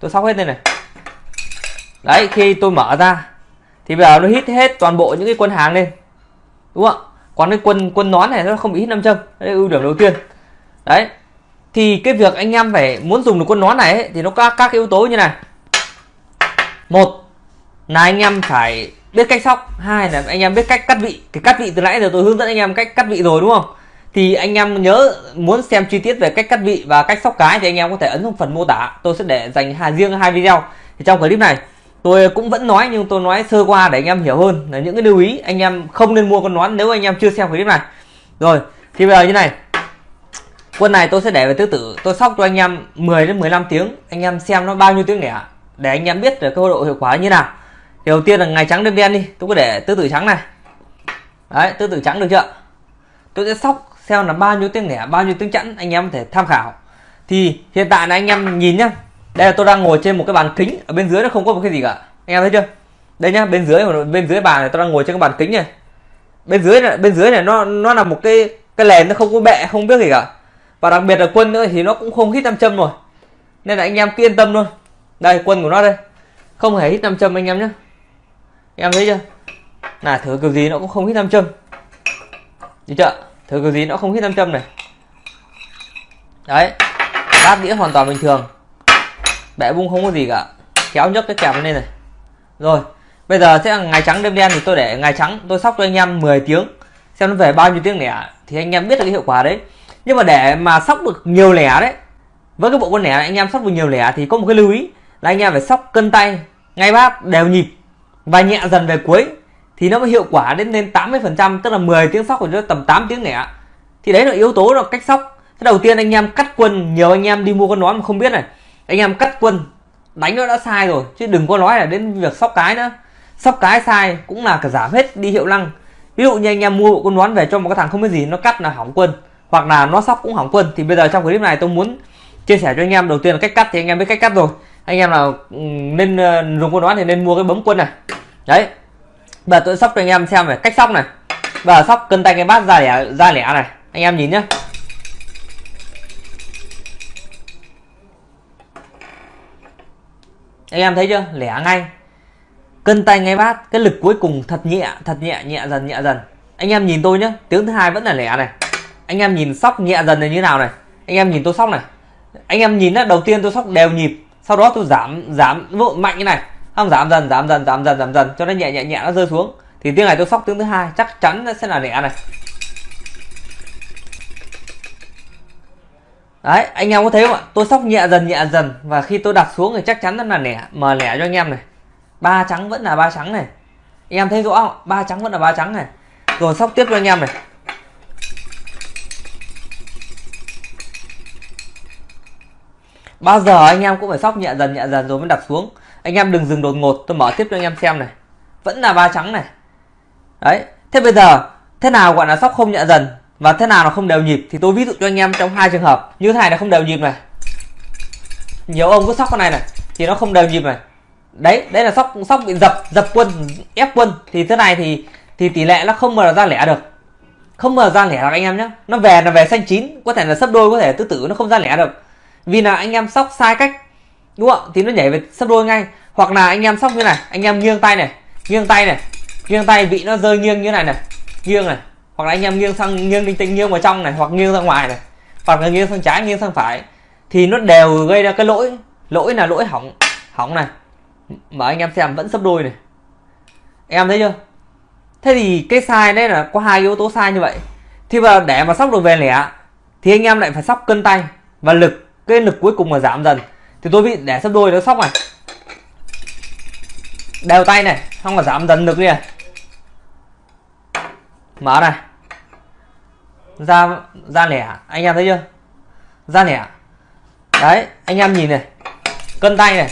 tôi sóc hết đây này. Đấy khi tôi mở ra thì bây giờ nó hít hết toàn bộ những cái quân hàng lên. Đúng không ạ? Còn cái quân quân nón này nó không bị hít nam châm. Đấy ưu điểm đầu tiên. Đấy thì cái việc anh em phải muốn dùng được quân nón này ấy, thì nó có các yếu tố như này. Một là anh em phải biết cách sóc. Hai là anh em biết cách cắt vị. Cái cắt vị từ nãy giờ tôi hướng dẫn anh em cách cắt vị rồi đúng không? Thì anh em nhớ muốn xem chi tiết về cách cắt vị và cách sóc cái thì anh em có thể ấn vào phần mô tả. Tôi sẽ để dành hà riêng hai video. Thì trong clip này, tôi cũng vẫn nói nhưng tôi nói sơ qua để anh em hiểu hơn. Là những cái lưu ý, anh em không nên mua con nón nếu anh em chưa xem clip này. Rồi, thì bây giờ như này. Quân này tôi sẽ để về tứ tử. Tôi sóc cho anh em 10 đến 15 tiếng. Anh em xem nó bao nhiêu tiếng lẻ để anh em biết được cái độ hiệu quả như nào. Thì đầu tiên là ngày trắng đêm đen đi. Tôi có để tứ tử trắng này. Đấy, tứ tử trắng được chưa? Tôi sẽ sóc xem là bao nhiêu tiếng lẻ bao nhiêu tiếng chẵn, anh em có thể tham khảo. Thì hiện tại là anh em nhìn nhá. Đây là tôi đang ngồi trên một cái bàn kính, ở bên dưới nó không có một cái gì cả. Anh em thấy chưa? Đây nhá, bên dưới bên dưới bàn này tôi đang ngồi trên cái bàn kính này. Bên dưới này, bên dưới này nó nó là một cái cái lèn nó không có bẹ, không biết gì cả. Và đặc biệt là quân nữa thì nó cũng không hít nam châm rồi nên là anh em cứ yên tâm luôn đây, quân của nó đây. Không hề hít nam châm anh em nhé em thấy chưa? Là thử kiểu gì nó cũng không hít nam châm. Được chưa? Thử cái gì nó không hít nam châm này. Đấy bát đĩa hoàn toàn bình thường. Bẻ bung không có gì cả. Kéo nhấc cái kẹp lên này. Rồi bây giờ sẽ là ngày trắng đêm đen thì tôi để ngày trắng tôi sóc cho anh em 10 tiếng. Xem nó về bao nhiêu tiếng lẻ thì anh em biết được cái hiệu quả đấy. Nhưng mà để mà sóc được nhiều lẻ đấy với cái bộ con lẻ này, anh em sóc được nhiều lẻ thì có một cái lưu ý là anh em phải sóc cân tay ngay bát đều nhịp và nhẹ dần về cuối thì nó mới hiệu quả đến lên 80 phần trăm, tức là 10 tiếng sóc của nó tầm 8 tiếng lẻ thì đấy là yếu tố là cách sóc. Thế đầu tiên anh em cắt quân, nhiều anh em đi mua con nón mà không biết này. Anh em cắt quân, đánh nó đã sai rồi, chứ đừng có nói là đến việc sóc cái nữa. Sóc cái sai cũng là cả giảm hết đi hiệu năng ví dụ như anh em mua con nón về cho một cái thằng không biết gì, nó cắt là hỏng quân, hoặc là nó sóc cũng hỏng quân. Thì bây giờ trong clip này tôi muốn chia sẻ cho anh em, đầu tiên là cách cắt thì anh em biết cách cắt rồi. Anh em nào ừ, nên ờ, dùng con nón thì nên mua cái bấm quân này. Đấy bây giờ tôi sóc cho anh em xem về cách sóc này. Bây giờ sóc cân tay cái bát ra lẻ ra lẻ này. Anh em nhìn nhá. Anh em thấy chưa? Lẻ ngay. Cân tay ngay bát, cái lực cuối cùng thật nhẹ thật nhẹ nhẹ dần nhẹ dần. Anh em nhìn tôi nhá, tiếng thứ hai vẫn là lẻ này. Anh em nhìn sóc nhẹ dần này như nào này? Anh em nhìn tôi sóc này. Anh em nhìn đó đầu tiên tôi sóc đều nhịp, sau đó tôi giảm giảm mạnh như này không, giảm dần giảm dần giảm dần giảm dần. Cho nó nhẹ nhẹ nhẹ, nó rơi xuống. Thì tiếng này tôi sóc tiếng thứ hai. Chắc chắn nó sẽ là lẻ này. Đấy, anh em có thấy không ạ? Tôi sóc nhẹ dần nhẹ dần. Và khi tôi đặt xuống thì chắc chắn nó là lẻ mà lẻ cho anh em này. Ba trắng vẫn là ba trắng này. Anh em thấy rõ không ba trắng vẫn là ba trắng này. Rồi sóc tiếp cho anh em này. Bao giờ anh em cũng phải sóc nhẹ dần nhẹ dần rồi mới đặt xuống anh em đừng dừng đột ngột, tôi mở tiếp cho anh em xem này. Vẫn là ba trắng này. Đấy, thế bây giờ, thế nào gọi là sóc không nhận dần và thế nào là không đều nhịp? Thì tôi ví dụ cho anh em trong hai trường hợp, như thế này là không đều nhịp này. Nhiều ông cứ sóc con này này, thì nó không đều nhịp này. Đấy đấy là sóc sóc bị dập dập quân, ép quân. Thì thế này thì thì tỷ lệ nó không mà ra lẻ được. Không mà ra lẻ được anh em nhé nó về là về xanh chín, có thể là sấp đôi, có thể tứ tử, nó không ra lẻ được. Vì là anh em sóc sai cách đúng không thì nó nhảy về sấp đôi ngay. Hoặc là anh em sóc như này, anh em nghiêng tay này, nghiêng tay này, nghiêng tay vị nó rơi nghiêng như này này, nghiêng này. Hoặc là anh em nghiêng sang, nghiêng linh tinh, nghiêng vào trong này, hoặc nghiêng ra ngoài này. Hoặc là nghiêng sang trái, nghiêng sang phải. Thì nó đều gây ra cái lỗi lỗi là lỗi hỏng hỏng này. Mà anh em xem, vẫn sấp đôi này. Em thấy chưa? Thế thì cái sai đấy là có hai yếu tố sai như vậy. Thì mà để mà sóc được về lẻ, thì anh em lại phải sóc cân tay và lực, cái lực cuối cùng mà giảm dần thì tôi bị để sấp đôi nó sóc này. Đều tay này, xong là giảm dần lực đi này. Mở này. Ra ra lẻ, anh em thấy chưa? Ra lẻ. Đấy, anh em nhìn này. Cân tay này.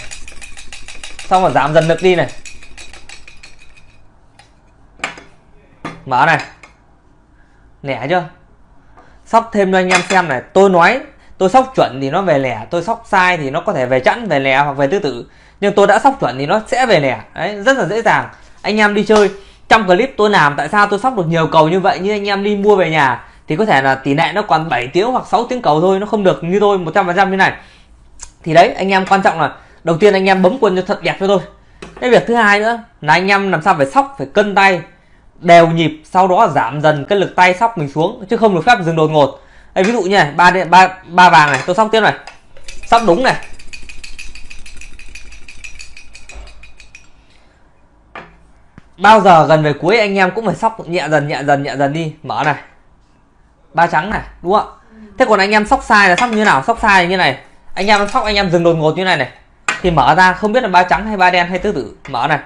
Xong rồi giảm dần lực đi này. Mở này. Lẻ chưa? Sóc thêm cho anh em xem này. Tôi nói tôi sóc chuẩn thì nó về lẻ, tôi sóc sai thì nó có thể về chẵn, về lẻ hoặc về tứ tử. Nhưng tôi đã sóc chuẩn thì nó sẽ về lẻ. Đấy, rất là dễ dàng. Anh em đi chơi, trong clip tôi làm, tại sao tôi sóc được nhiều cầu như vậy, như anh em đi mua về nhà, thì có thể là tỷ lệ nó còn 7 tiếng hoặc 6 tiếng cầu thôi, nó không được như tôi 100% như này. Thì đấy, anh em quan trọng là, đầu tiên anh em bấm quân cho thật đẹp cho tôi. Cái việc thứ hai nữa, là anh em làm sao phải sóc, phải cân tay, đều nhịp, sau đó giảm dần cái lực tay sóc mình xuống, chứ không được phép dừng đột ngột đây ví dụ như này ba ba ba vàng này tôi sóc tiếp này. Sóc đúng này. Bao giờ gần về cuối anh em cũng phải sóc nhẹ dần nhẹ dần nhẹ dần đi. Mở này. Ba trắng này đúng không thế còn anh em sóc sai là sóc như nào? Sóc sai như này. Anh em sóc anh em dừng đột ngột như này này. Thì mở ra không biết là ba trắng hay ba đen hay tứ tử. Mở này.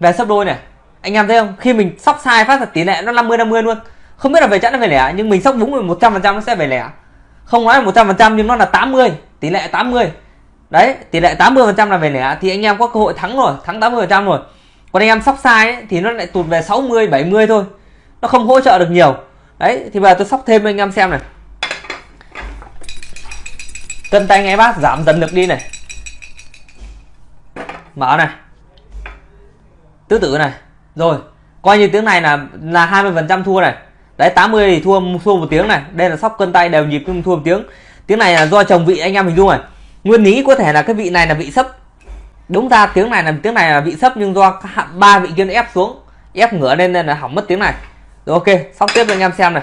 Về sấp đôi này. Anh em thấy không? Khi mình sóc sai phát là tỷ lệ nó 50 50 luôn không biết là về chẵn hay về lẻ nhưng mình sóc đúng rồi một trăm phần trăm nó sẽ về lẻ. Không nói là một trăm phần trăm nhưng nó là 80 tỷ lệ 80 đấy tỷ lệ 80 phần trăm là về lẻ thì anh em có cơ hội thắng rồi thắng 80 phần trăm rồi. Còn anh em sóc sai ấy, thì nó lại tụt về 60 70 thôi. Nó không hỗ trợ được nhiều. Đấy thì bây giờ tôi sóc thêm anh em xem này. Cân tay ngay bác giảm dần lực đi này. Mở này. Tứ tử này. Rồi coi như tiếng này là là 20 phần trăm thua này đấy 80 thì thua thua một tiếng này. Đây là sóc cân tay đều nhịp nhưng thua một tiếng. Tiếng này là do chồng vị anh em hình dung này. Nguyên lý có thể là cái vị này là vị sấp. Đúng ra tiếng này là, tiếng này là vị sấp nhưng do ba vị kia ép xuống, ép ngửa lên nên là hỏng mất tiếng này. Rồi, ok, sóc tiếp cho anh em xem này.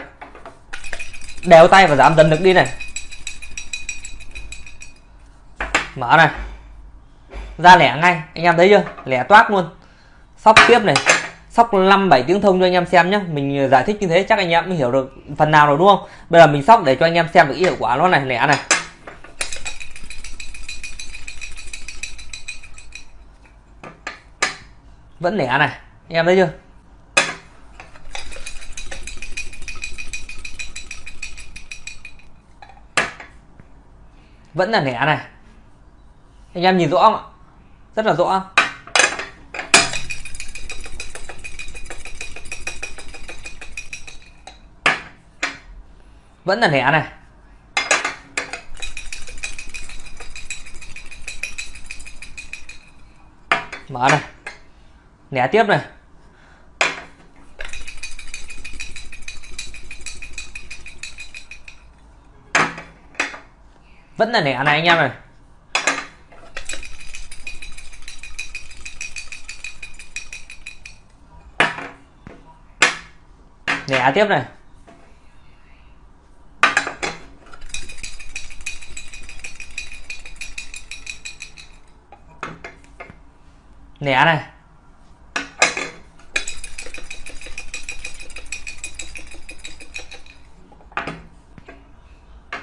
Đều tay và giảm dần lực đi này. Mở này. Ra lẻ ngay, anh em thấy chưa? Lẻ toát luôn. Sóc tiếp này sóc 5 7 tiếng thông cho anh em xem nhé mình ờ, giải thích như thế chắc anh em mới hiểu được phần nào rồi, đúng không? Bây giờ mình sóc để cho anh em xem được hiệu quả nó này lẻ này. Vẫn lẻ này, anh em thấy chưa? Vẫn là lẻ này. Anh em nhìn rõ không ạ? Rất là rõ. Vẫn là lẻ này. Mở này. Lẻ tiếp này. Vẫn là lẻ này anh em này lẻ tiếp này. Lẻ này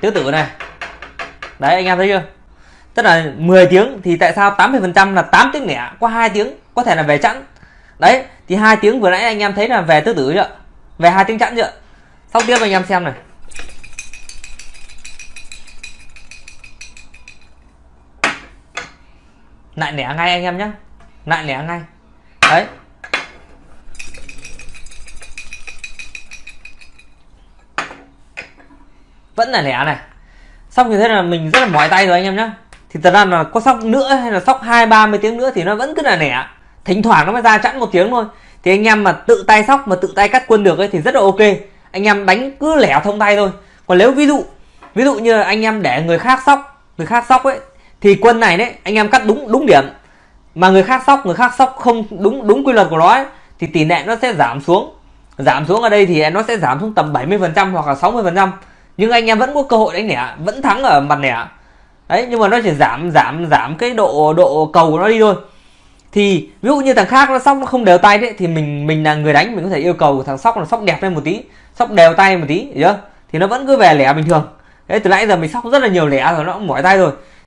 tứ tử này. Đấy, anh em thấy chưa? Tức là 10 tiếng thì tại sao 80 phần trăm là 8 tiếng lẻ có hai tiếng, có thể là về chẵn. Đấy, thì hai tiếng vừa nãy anh em thấy là về tứ tử chưa? Về hai tiếng chẵn chưa? Sau tiếp anh em xem này. Lại lẻ ngay anh em nhé lại lẻ ngay. Đấy. Vẫn là lẻ này. Xong như thế là mình rất là mỏi tay rồi anh em nhé thì thật ra là có sóc nữa hay là sóc hai, ba mươi tiếng nữa thì nó vẫn cứ là lẻ. Thỉnh thoảng nó mới ra chẵn một tiếng thôi. Thì anh em mà tự tay sóc, mà tự tay cắt quân được ấy thì rất là ok. Anh em đánh cứ lẻ thông tay thôi. Còn nếu ví dụ ví dụ như anh em để người khác sóc, người khác sóc ấy, thì quân này đấy, anh em cắt đúng đúng điểm mà người khác sóc người khác sóc không đúng đúng quy luật của nó ấy, thì tỷ lệ nó sẽ giảm xuống. Giảm xuống ở đây thì nó sẽ giảm xuống tầm 70 phần trăm hoặc là 60 phần trăm. Nhưng anh em vẫn có cơ hội đánh lẻ vẫn thắng ở mặt lẻ đấy nhưng mà nó chỉ giảm giảm giảm cái độ độ cầu của nó đi thôi. Thì ví dụ như thằng khác nó sóc nó không đều tay đấy thì mình mình là người đánh mình có thể yêu cầu thằng sóc là sóc đẹp lên một tí sóc đều tay một tí hiểu chưa? Thì nó vẫn cứ về lẻ bình thường. Đấy từ nãy giờ mình sóc rất là nhiều lẻ rồi nó cũng mỏi tay rồi.